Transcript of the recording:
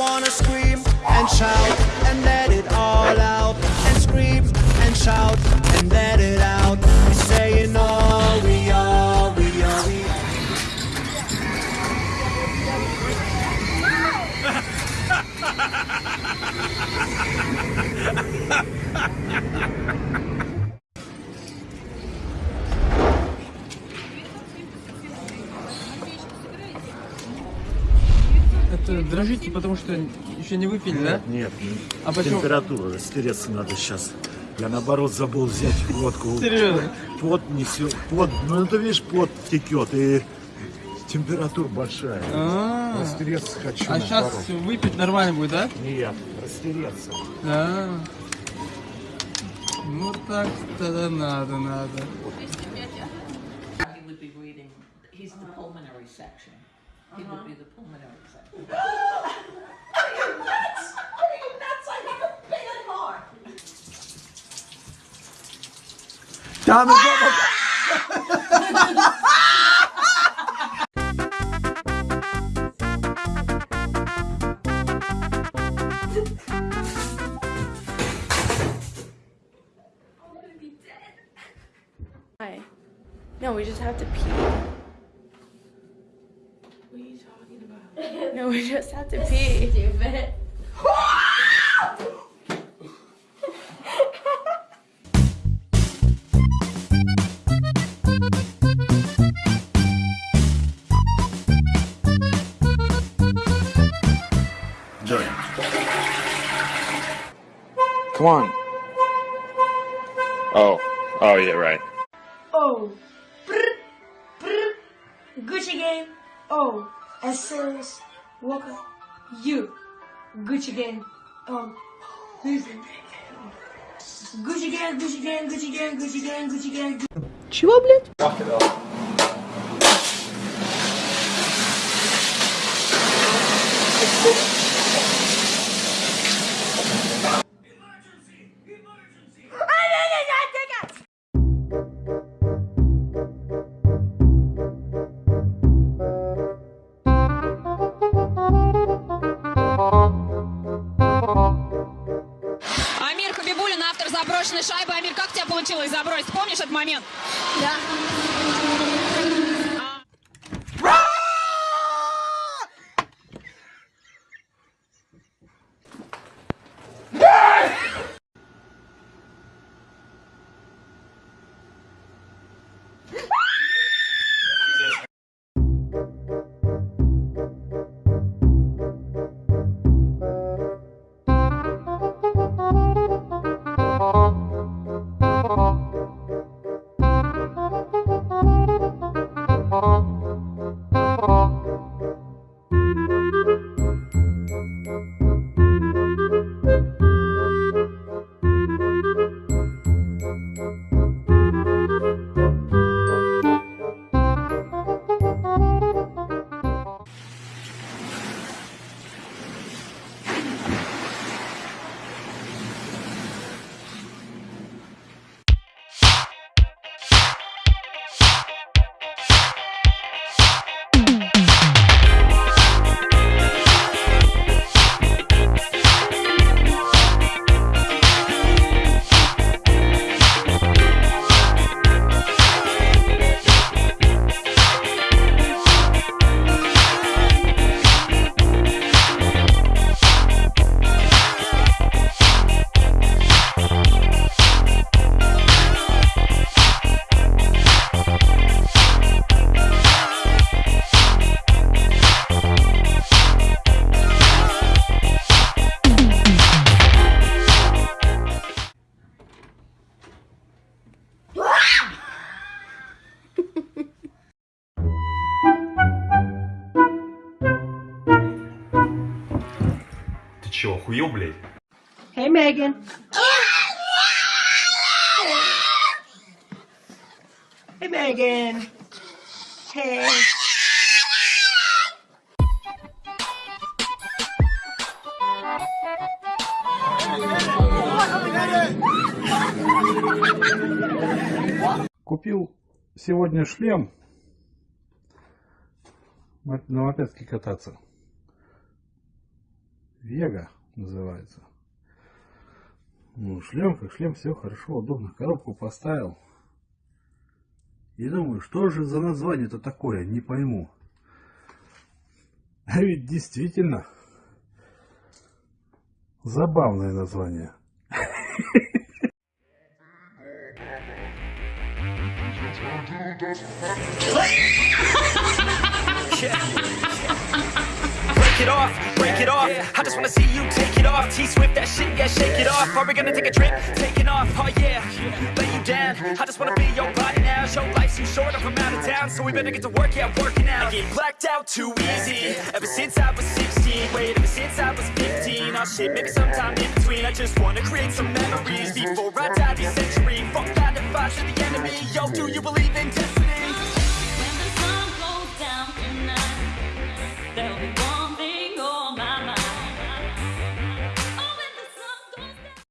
wanna scream and shout and let it all out. And scream and shout and let it out. Дрожите, потому что еще не выпили, да? Нет, А почему? температура, растереться надо сейчас. Я наоборот забыл взять водку. Серьезно? Пот несет, пот, ну ты видишь, пот текет и температура большая. А, Растереться хочу. а сейчас выпить нормально будет, да? Нет, растереться. Да. Ну так тогда надо, надо. He's the pulmonary section. He would be the pulmonary executive. what? Are you nuts? I have a big heart. Diamond ah! No, we just have to pee. We just have to pee. Stupid. Come on. Oh. Oh, yeah, right. Oh, brr, brr, Gucci Gang. Oh, SLS Walker. You, Gucci gang. Um, who's it? Gucci gang, Gucci gang, Gucci gang, Gucci gang, Gucci gang. Чего, блядь? Амир Шайбы. Амир, как у тебя получилось забросить? Помнишь этот момент? Ты чё, охуел, блядь? Hey, Megan. Hey, Megan. Hey. Купил сегодня шлем на мопедке кататься. Вега называется. Ну, шлем как шлем, все хорошо, удобно. Коробку поставил. И думаю, что же за название-то такое, не пойму. А ведь действительно забавное название. Break it off, break it off. I just wanna see you take it off. T Swift, that shit, yeah, shake it off. Are we gonna take a trip? Taking off, oh yeah. Lay you down. I just wanna be your body now. Show life's too short, I'm from out of town. So we better get to work, yeah, working out. I get blacked out too easy. Ever since I was 16, wait, ever since I was 15. Oh shit, maybe sometime in between. I just wanna create some memories before I die this century. Fuck 9 to 5 to the enemy. Yo, do you believe in destiny?